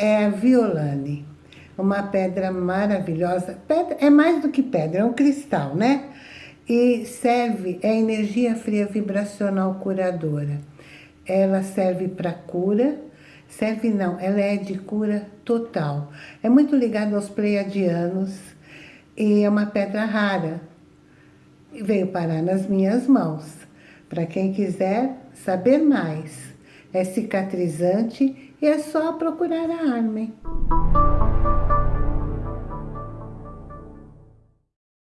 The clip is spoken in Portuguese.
é a Violane. Uma pedra maravilhosa. Pedra, é mais do que pedra, é um cristal, né? E serve, é energia fria vibracional curadora. Ela serve para cura, serve não, ela é de cura total. É muito ligada aos pleiadianos e é uma pedra rara. E veio parar nas minhas mãos. Para quem quiser saber mais, é cicatrizante e é só procurar a Armen.